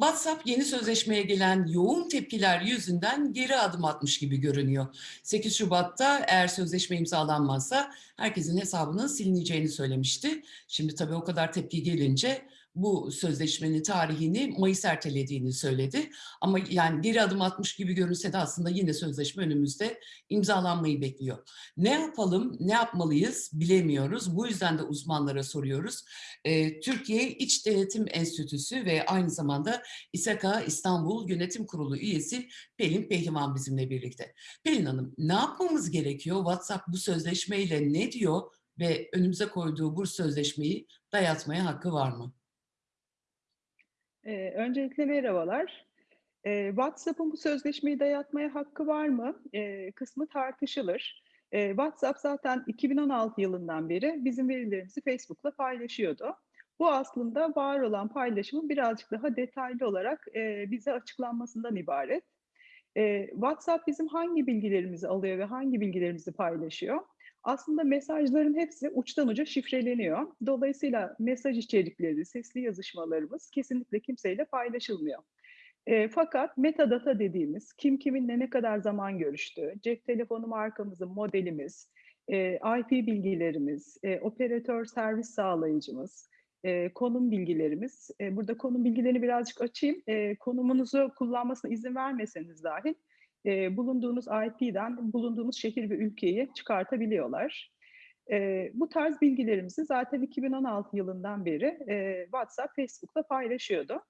WhatsApp yeni sözleşmeye gelen yoğun tepkiler yüzünden geri adım atmış gibi görünüyor. 8 Şubat'ta eğer sözleşme imzalanmazsa herkesin hesabının silineceğini söylemişti. Şimdi tabii o kadar tepki gelince bu sözleşmenin tarihini Mayıs ertelediğini söyledi. Ama yani geri adım atmış gibi görünse de aslında yine sözleşme önümüzde imzalanmayı bekliyor. Ne yapalım, ne yapmalıyız bilemiyoruz. Bu yüzden de uzmanlara soruyoruz. Ee, Türkiye İç Denetim Enstitüsü ve aynı zamanda İSAKA İstanbul Yönetim Kurulu üyesi Pelin Pehlivan bizimle birlikte. Pelin Hanım ne yapmamız gerekiyor? WhatsApp bu sözleşmeyle ne diyor ve önümüze koyduğu bu sözleşmeyi dayatmaya hakkı var mı? Ee, öncelikle merhabalar. Ee, WhatsApp'ın bu sözleşmeyi dayatmaya hakkı var mı? Ee, kısmı tartışılır. Ee, WhatsApp zaten 2016 yılından beri bizim verilerimizi Facebook'la paylaşıyordu. Bu aslında var olan paylaşımın birazcık daha detaylı olarak e, bize açıklanmasından ibaret. E, WhatsApp bizim hangi bilgilerimizi alıyor ve hangi bilgilerimizi paylaşıyor? Aslında mesajların hepsi uçtan uca şifreleniyor. Dolayısıyla mesaj içerikleri, sesli yazışmalarımız kesinlikle kimseyle paylaşılmıyor. E, fakat metadata dediğimiz kim kiminle ne kadar zaman görüştüğü, cep telefonu markamızın modelimiz, e, IP bilgilerimiz, e, operatör servis sağlayıcımız, e, konum bilgilerimiz. E, burada konum bilgilerini birazcık açayım. E, konumunuzu kullanmasına izin vermeseniz dahil e, bulunduğunuz IP'den bulunduğunuz şehir ve ülkeyi çıkartabiliyorlar. E, bu tarz bilgilerimizi zaten 2016 yılından beri e, WhatsApp, Facebook'ta paylaşıyordu.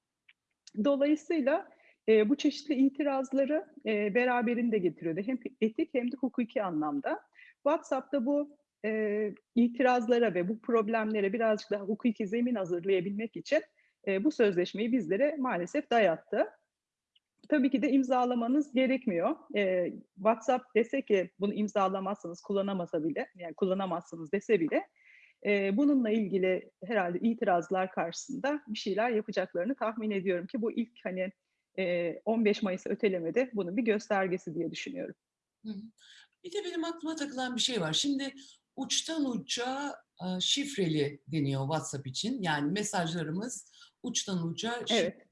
Dolayısıyla e, bu çeşitli itirazları e, beraberinde getiriyordu. Hem etik hem de hukuki anlamda. WhatsApp'ta bu e, itirazlara ve bu problemlere birazcık daha hukuki zemin hazırlayabilmek için e, bu sözleşmeyi bizlere maalesef dayattı. Tabii ki de imzalamanız gerekmiyor. E, WhatsApp dese ki bunu imzalamazsınız, kullanamasa bile, yani kullanamazsınız dese bile e, bununla ilgili herhalde itirazlar karşısında bir şeyler yapacaklarını tahmin ediyorum ki bu ilk hani e, 15 Mayıs'ı ötelemede bunun bir göstergesi diye düşünüyorum. Bir de benim aklıma takılan bir şey var. Şimdi uçtan uca şifreli deniyor WhatsApp için. Yani mesajlarımız uçtan uca. Evet.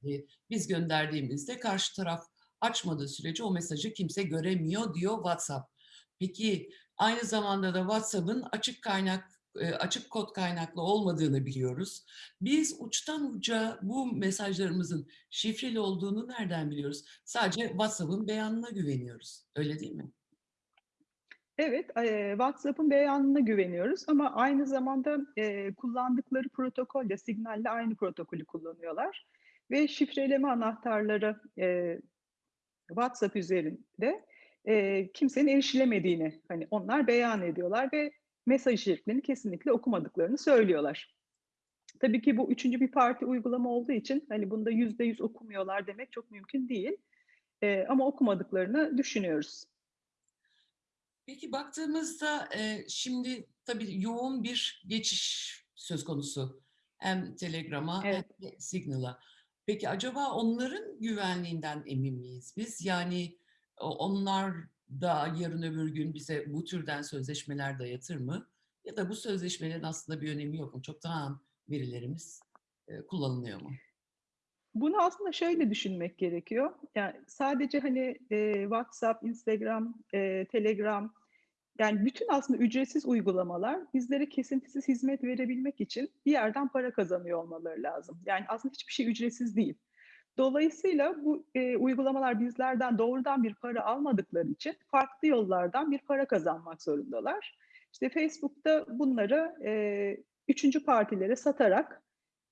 Biz gönderdiğimizde karşı taraf açmadığı sürece o mesajı kimse göremiyor diyor WhatsApp. Peki aynı zamanda da WhatsApp'ın açık kaynak açık kod kaynaklı olmadığını biliyoruz. Biz uçtan uca bu mesajlarımızın şifreli olduğunu nereden biliyoruz? Sadece WhatsApp'ın beyanına güveniyoruz. Öyle değil mi? Evet, WhatsApp'ın beyanına güveniyoruz ama aynı zamanda kullandıkları protokolle, Signal'le aynı protokolü kullanıyorlar. Ve şifreleme anahtarları WhatsApp üzerinde kimsenin erişilemediğini hani onlar beyan ediyorlar ve mesaj içeriklerini kesinlikle okumadıklarını söylüyorlar. Tabii ki bu üçüncü bir parti uygulama olduğu için hani bunda yüzde yüz okumuyorlar demek çok mümkün değil. ama okumadıklarını düşünüyoruz. Peki baktığımızda e, şimdi tabii yoğun bir geçiş söz konusu. Hem Telegram'a evet. hem de Signal'a. Peki acaba onların güvenliğinden emin miyiz biz? Yani onlar da yarın öbür gün bize bu türden sözleşmeler dayatır mı? Ya da bu sözleşmelerin aslında bir önemi yok mu? Çoktan verilerimiz e, kullanılıyor mu? Bunu aslında şöyle düşünmek gerekiyor. Yani sadece hani e, WhatsApp, Instagram, e, Telegram yani bütün aslında ücretsiz uygulamalar bizlere kesintisiz hizmet verebilmek için bir yerden para kazanıyor olmaları lazım. Yani aslında hiçbir şey ücretsiz değil. Dolayısıyla bu e, uygulamalar bizlerden doğrudan bir para almadıkları için farklı yollardan bir para kazanmak zorundalar. İşte Facebook'ta bunları e, üçüncü partilere satarak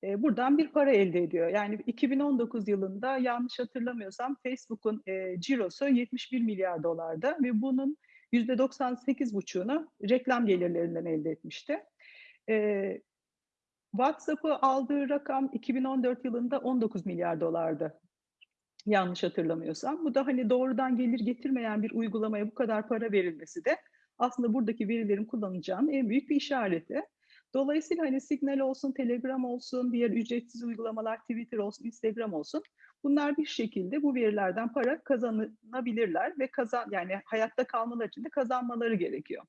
e, buradan bir para elde ediyor. Yani 2019 yılında yanlış hatırlamıyorsam Facebook'un e, cirosu 71 milyar dolarda ve bunun %98,5'unu reklam gelirlerinden elde etmişti. E, WhatsApp'ı aldığı rakam 2014 yılında 19 milyar dolardı. Yanlış hatırlamıyorsam. Bu da hani doğrudan gelir getirmeyen bir uygulamaya bu kadar para verilmesi de aslında buradaki verilerin kullanılacağının en büyük bir işareti. Dolayısıyla hani Signal olsun, Telegram olsun, diğer ücretsiz uygulamalar, Twitter olsun, Instagram olsun bunlar bir şekilde bu verilerden para kazanabilirler ve kazan yani hayatta kalmaları için de kazanmaları gerekiyor.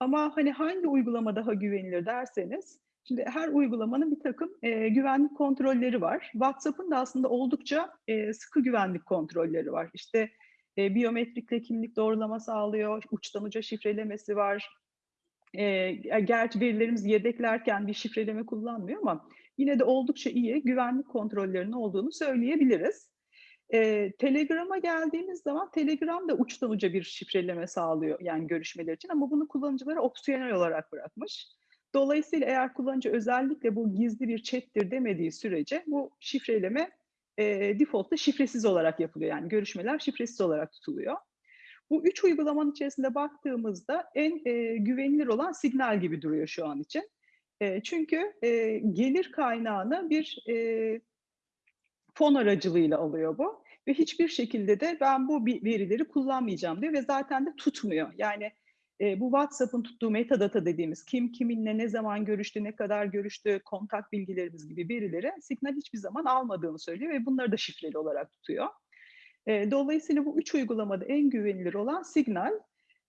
Ama hani hangi uygulama daha güvenilir derseniz Şimdi her uygulamanın bir takım e, güvenlik kontrolleri var. WhatsApp'ın da aslında oldukça e, sıkı güvenlik kontrolleri var. İşte e, biyometrikle kimlik doğrulama sağlıyor, uçtan uca şifrelemesi var. E, gerçi verilerimizi yedeklerken bir şifreleme kullanmıyor ama yine de oldukça iyi güvenlik kontrollerinin olduğunu söyleyebiliriz. E, Telegram'a geldiğimiz zaman Telegram da uçtan uca bir şifreleme sağlıyor yani görüşmeler için ama bunu kullanıcılara opsiyonel olarak bırakmış. Dolayısıyla eğer kullanıcı özellikle bu gizli bir chat'tir demediği sürece bu şifreleme e, default'ta şifresiz olarak yapılıyor. Yani görüşmeler şifresiz olarak tutuluyor. Bu üç uygulamanın içerisinde baktığımızda en e, güvenilir olan Signal gibi duruyor şu an için. Çünkü gelir kaynağını bir fon aracılığıyla alıyor bu. Ve hiçbir şekilde de ben bu verileri kullanmayacağım diyor ve zaten de tutmuyor. Yani bu WhatsApp'ın tuttuğu metadata dediğimiz kim kiminle ne zaman görüştü, ne kadar görüştü, kontak bilgilerimiz gibi verileri Signal hiçbir zaman almadığını söylüyor ve bunları da şifreli olarak tutuyor. Dolayısıyla bu üç uygulamada en güvenilir olan Signal.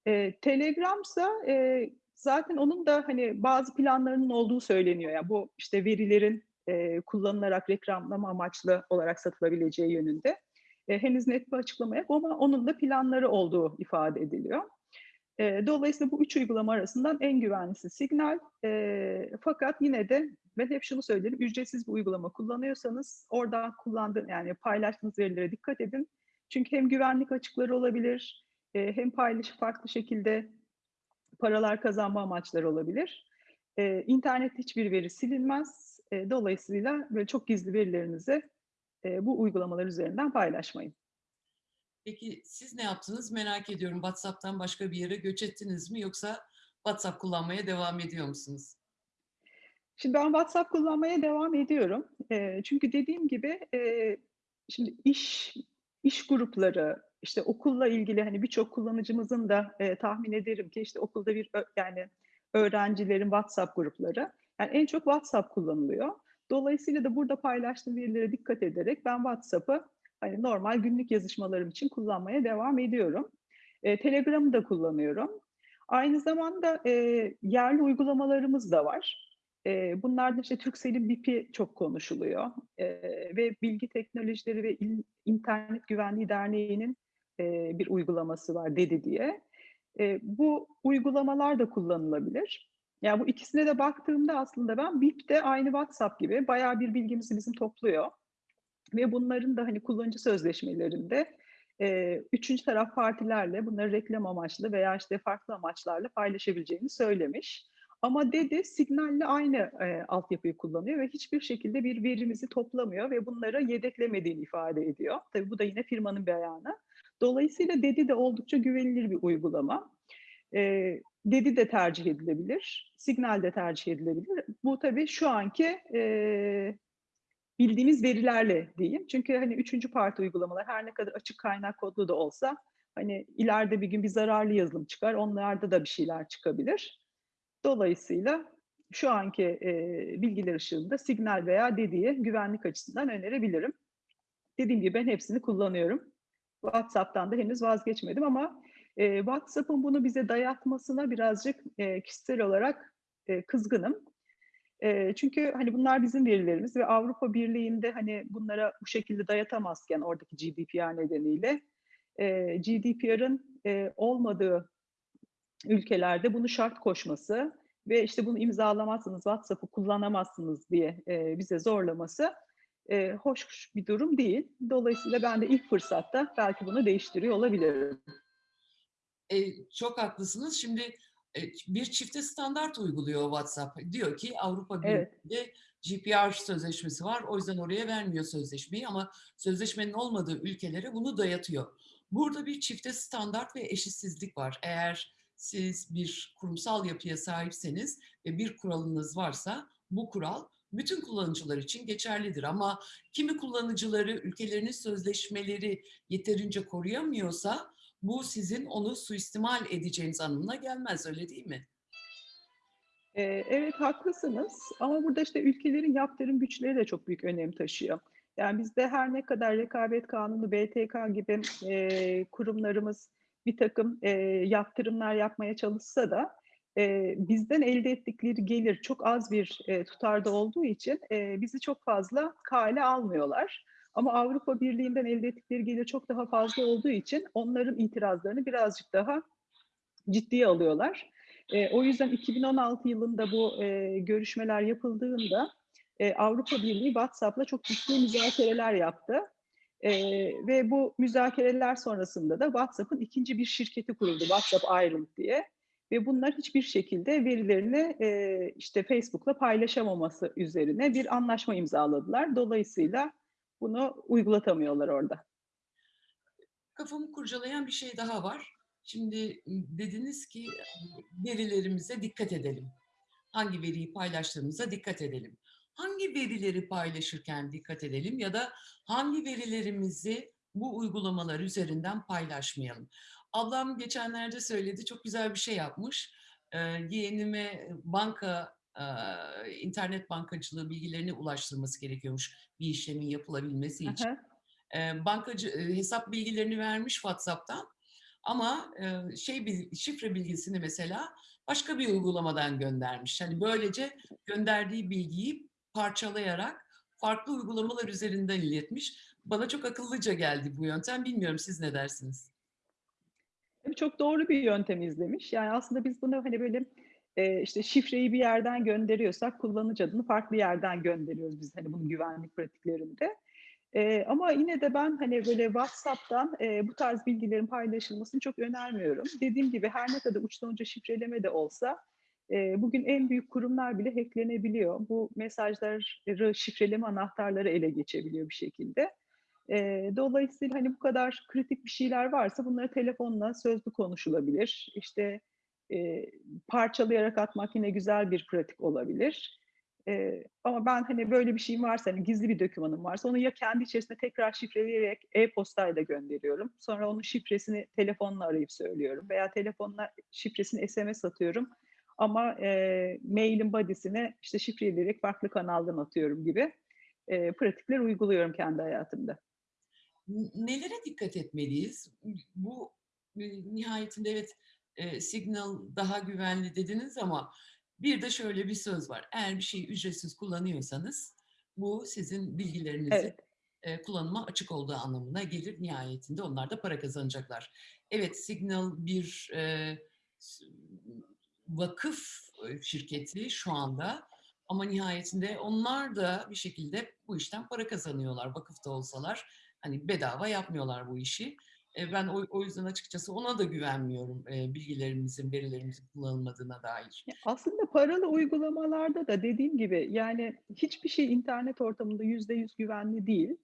E, Telegram ise e, zaten onun da hani bazı planlarının olduğu söyleniyor. Yani bu işte verilerin e, kullanılarak reklamlama amaçlı olarak satılabileceği yönünde. E, henüz net bir açıklama yok ama onun da planları olduğu ifade ediliyor. E, dolayısıyla bu üç uygulama arasından en güvenlisi Signal. E, fakat yine de ben hep şunu söylerim, ücretsiz bir uygulama kullanıyorsanız oradan kullandığın yani paylaştığınız verilere dikkat edin. Çünkü hem güvenlik açıkları olabilir, e, hem paylaşıp farklı şekilde paralar kazanma amaçları olabilir. E, internette hiçbir veri silinmez. E, dolayısıyla böyle çok gizli verilerinizi e, bu uygulamalar üzerinden paylaşmayın. Peki siz ne yaptınız merak ediyorum. WhatsApp'tan başka bir yere göç ettiniz mi yoksa WhatsApp kullanmaya devam ediyor musunuz? Şimdi ben WhatsApp kullanmaya devam ediyorum. E, çünkü dediğim gibi e, şimdi iş iş grupları, işte okulla ilgili hani birçok kullanıcımızın da e, tahmin ederim ki işte okulda bir yani öğrencilerin WhatsApp grupları. Yani en çok WhatsApp kullanılıyor. Dolayısıyla da burada paylaştığım verilere dikkat ederek ben WhatsApp'ı hani normal günlük yazışmalarım için kullanmaya devam ediyorum. E, Telegram'ı da kullanıyorum. Aynı zamanda e, yerli uygulamalarımız da var. E, bunlarda işte Turkcell'in BIP'i çok konuşuluyor. E, ve Bilgi Teknolojileri ve İl, İnternet Güvenliği Derneği'nin e, bir uygulaması var DEDI diye. E, bu uygulamalar da kullanılabilir. Yani bu ikisine de baktığımda aslında ben BIP de aynı WhatsApp gibi bayağı bir bilgimizi bizim topluyor. Ve bunların da hani kullanıcı sözleşmelerinde e, üçüncü taraf partilerle bunları reklam amaçlı veya işte farklı amaçlarla paylaşabileceğini söylemiş. Ama dedi signalle aynı e, altyapıyı kullanıyor ve hiçbir şekilde bir verimizi toplamıyor ve bunları yedeklemediğini ifade ediyor. Tabii bu da yine firmanın beyanı. Dolayısıyla dedi de oldukça güvenilir bir uygulama. E, dedi de tercih edilebilir, signal de tercih edilebilir. Bu tabii şu anki e, bildiğimiz verilerle diyeyim. Çünkü hani üçüncü parti uygulamalar her ne kadar açık kaynak kodlu da olsa hani ileride bir gün bir zararlı yazılım çıkar, onlarda da bir şeyler çıkabilir. Dolayısıyla şu anki e, bilgiler ışığında signal veya dediği güvenlik açısından önerebilirim. Dediğim gibi ben hepsini kullanıyorum. WhatsApp'tan da henüz vazgeçmedim ama e, WhatsApp'ın bunu bize dayatmasına birazcık e, kişisel olarak e, kızgınım. E, çünkü hani bunlar bizim verilerimiz ve Avrupa Birliği'nde hani bunlara bu şekilde dayatamazken oradaki GDPR nedeniyle e, GDPR'ın e, olmadığı ülkelerde bunu şart koşması ve işte bunu imzalamazsınız, WhatsApp'ı kullanamazsınız diye e, bize zorlaması e, hoş bir durum değil. Dolayısıyla ben de ilk fırsatta belki bunu değiştiriyor olabilirim. E, çok haklısınız. Şimdi e, bir çifte standart uyguluyor WhatsApp. Diyor ki Avrupa Birliği'nde evet. GDPR sözleşmesi var. O yüzden oraya vermiyor sözleşmeyi ama sözleşmenin olmadığı ülkelere bunu dayatıyor. Burada bir çifte standart ve eşitsizlik var. Eğer siz bir kurumsal yapıya sahipseniz ve bir kuralınız varsa bu kural bütün kullanıcılar için geçerlidir. Ama kimi kullanıcıları ülkelerinin sözleşmeleri yeterince koruyamıyorsa bu sizin onu suistimal edeceğiniz anlamına gelmez öyle değil mi? Evet haklısınız ama burada işte ülkelerin yaptırım güçleri de çok büyük önem taşıyor. Yani bizde her ne kadar rekabet kanunu, BTK gibi e, kurumlarımız bir takım e, yaptırımlar yapmaya çalışsa da eee, bizden elde ettikleri gelir çok az bir, eee, tutarda olduğu için, eee, bizi çok fazla kale almıyorlar. Ama Avrupa Birliği'nden elde ettikleri gelir çok daha fazla olduğu için onların itirazlarını birazcık daha ciddiye alıyorlar. Eee, o yüzden 2016 yılında bu, eee, görüşmeler yapıldığında, eee, Avrupa Birliği WhatsApp'la çok ciddi müzakereler yaptı. Eee, ve bu müzakereler sonrasında da WhatsApp'ın ikinci bir şirketi kuruldu, WhatsApp Ireland diye ve bunlar hiçbir şekilde verilerini, eee, işte, Facebook'la paylaşamaması üzerine bir anlaşma imzaladılar. Dolayısıyla bunu uygulatamıyorlar orada. Kafamı kurcalayan bir şey daha var. Şimdi dediniz ki verilerimize dikkat edelim. Hangi veriyi paylaştığımıza dikkat edelim. Hangi verileri paylaşırken dikkat edelim ya da hangi verilerimizi bu uygulamalar üzerinden paylaşmayalım? Ablam geçenlerde söyledi, çok güzel bir şey yapmış. Eee, yeğenime banka, eee, internet bankacılığı bilgilerini ulaştırması gerekiyormuş bir işlemin yapılabilmesi için. hı. Eee, bankacı eee, hesap bilgilerini vermiş WhatsApp'tan ama, eee, şey şifre bilgisini mesela başka bir uygulamadan göndermiş. Hani, böylece gönderdiği bilgiyi parçalayarak farklı uygulamalar üzerinden iletmiş. Bana çok akıllıca geldi bu yöntem. Bilmiyorum siz ne dersiniz? Çok doğru bir yöntem izlemiş. Yani, aslında biz bunu, hani, böyle, eee, işte, şifreyi bir yerden gönderiyorsak kullanıcı adını farklı yerden gönderiyoruz biz, hani, bunun güvenlik pratiklerinde. Eee, ama yine de ben, hani, böyle, WhatsApp'tan, eee, bu tarz bilgilerin paylaşılmasını çok önermiyorum. Dediğim gibi her ne kadar uçtan şifreleme de olsa, eee, bugün en büyük kurumlar bile hack'lenebiliyor. Bu mesajları şifreleme anahtarları ele geçebiliyor bir şekilde. Eee, dolayısıyla, hani, bu kadar kritik bir şeyler varsa bunları telefonla sözlü konuşulabilir. İşte, eee, parçalayarak atmak yine güzel bir pratik olabilir. Eee, ama ben, hani, böyle bir şeyim varsa, hani, gizli bir dokümanım varsa onu ya kendi içerisinde tekrar şifreleyerek e-postayla gönderiyorum. Sonra onun şifresini telefonla arayıp söylüyorum veya telefonla şifresini SMS atıyorum ama, eee, mail'in body'sine, işte, şifreleyerek farklı kanaldan atıyorum gibi, eee, pratikler uyguluyorum kendi hayatımda. Nelere dikkat etmeliyiz? Bu, eee, nihayetinde evet, eee, Signal daha güvenli dediniz ama bir de şöyle bir söz var. Eğer bir şeyi ücretsiz kullanıyorsanız bu sizin bilgilerinizin, Evet. eee, kullanıma açık olduğu anlamına gelir. Nihayetinde onlar da para kazanacaklar. Evet, Signal bir, s vakıf, eee, şirketi şu anda ama nihayetinde onlar da bir şekilde bu işten para kazanıyorlar vakıf da olsalar. Hani, bedava yapmıyorlar bu işi. Eee, ben o o yüzden açıkçası ona da güvenmiyorum, eee, bilgilerimizin, verilerimizin kullanılmadığına dair. Aslında paralı uygulamalarda da dediğim gibi, yani, hiçbir şey internet ortamında %100 güvenli değil.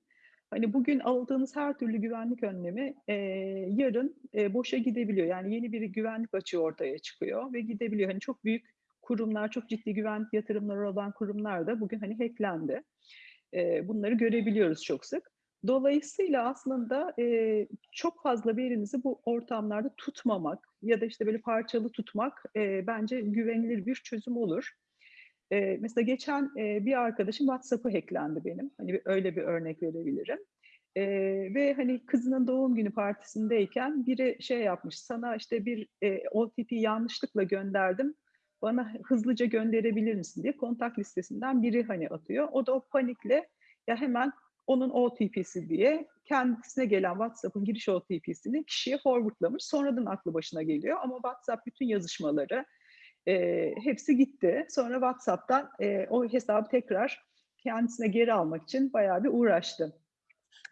Hani, bugün aldığınız her türlü güvenlik önlemi, eee, yarın, eee, boşa gidebiliyor. Yani, yeni bir güvenlik açığı ortaya çıkıyor ve gidebiliyor. Hani, çok büyük kurumlar, çok ciddi güvenlik yatırımları olan kurumlar da bugün, hani, hack'lendi. Eee, bunları görebiliyoruz çok sık. Dolayısıyla aslında, eee, çok fazla verinizi bu ortamlarda tutmamak ya da, işte, böyle parçalı tutmak, eee, bence güvenilir bir çözüm olur. Eee, mesela geçen, eee, bir arkadaşım WhatsApp'ı hack'lendi benim. Hani, bir öyle bir örnek verebilirim. Eee, ve, hani, kızının doğum günü partisindeyken biri şey yapmış, "Sana, işte, bir, eee, OTP yanlışlıkla gönderdim, bana hızlıca gönderebilir misin?" diye kontak listesinden biri, hani, atıyor. O da o panikle, ya, hemen onun OTP'si diye kendisine gelen WhatsApp'ın giriş OTP'sini kişiye forward'lamış. Sonradan aklı başına geliyor ama WhatsApp bütün yazışmaları, eee, hepsi gitti. Sonra WhatsApp'tan, eee, o hesabı tekrar kendisine geri almak için bayağı bir uğraştı.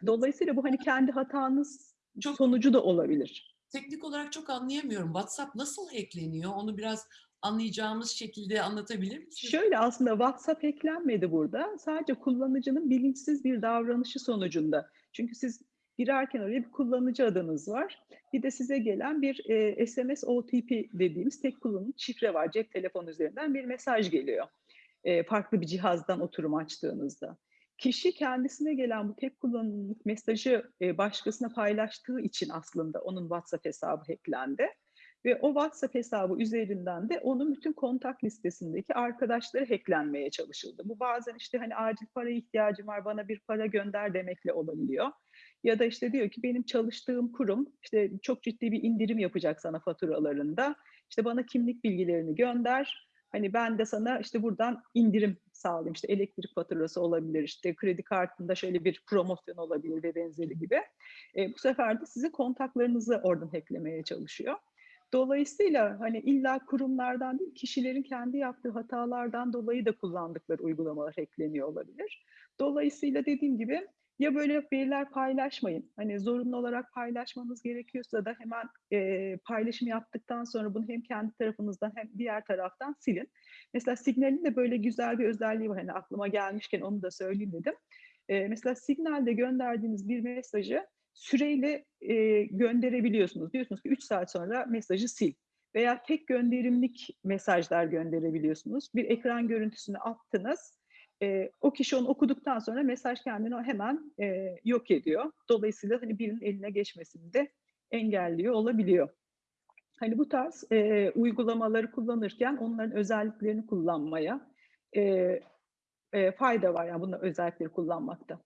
Dolayısıyla bu, hani, kendi hatanız Çok sonucu da olabilir. teknik olarak çok anlayamıyorum. WhatsApp nasıl hackleniyor? Onu biraz anlayacağımız şekilde anlatabilir misiniz? Şöyle aslında WhatsApp hack'lenmedi burada. Sadece kullanıcının bilinçsiz bir davranışı sonucunda. Çünkü siz girerken oraya bir kullanıcı adınız var. Bir de size gelen bir, eee, SMS OTP dediğimiz tek kullanım şifre var. Cep telefonu üzerinden bir mesaj geliyor, eee, farklı bir cihazdan oturum açtığınızda. Kişi kendisine gelen bu tek kullanımlık mesajı, eee, başkasına paylaştığı için aslında onun WhatsApp hesabı hack'lendi. Ve o WhatsApp hesabı üzerinden de onun bütün kontak listesindeki arkadaşları hacklenmeye çalışıldı. Bu bazen işte hani acil para ihtiyacım var bana bir para gönder demekle olabiliyor. Ya da işte diyor ki benim çalıştığım kurum işte çok ciddi bir indirim yapacak sana faturalarında. İşte bana kimlik bilgilerini gönder. Hani ben de sana işte buradan indirim sağlayayım. İşte elektrik faturası olabilir, işte kredi kartında şöyle bir promosyon olabilir ve benzeri gibi. E, bu sefer de sizin kontaklarınızı oradan hacklemeye çalışıyor. Dolayısıyla hani illa kurumlardan değil, kişilerin kendi yaptığı hatalardan dolayı da kullandıkları uygulamalar hackleniyor olabilir. Dolayısıyla dediğim gibi ya böyle veriler paylaşmayın. Hani zorunlu olarak paylaşmanız gerekiyorsa da hemen e, paylaşım yaptıktan sonra bunu hem kendi tarafınızdan hem diğer taraftan silin. Mesela Signal'in de böyle güzel bir özelliği var. Hani aklıma gelmişken onu da söyleyeyim dedim. E, mesela Signal'de gönderdiğiniz bir mesajı süreyle e, gönderebiliyorsunuz. Diyorsunuz ki 3 saat sonra mesajı sil. Veya tek gönderimlik mesajlar gönderebiliyorsunuz. Bir ekran görüntüsünü attınız. E, o kişi onu okuduktan sonra mesaj kendini hemen e, yok ediyor. Dolayısıyla hani birinin eline geçmesini de engelliyor olabiliyor. Hani bu tarz e, uygulamaları kullanırken onların özelliklerini kullanmaya e, e, fayda var yani bunların özellikleri kullanmakta.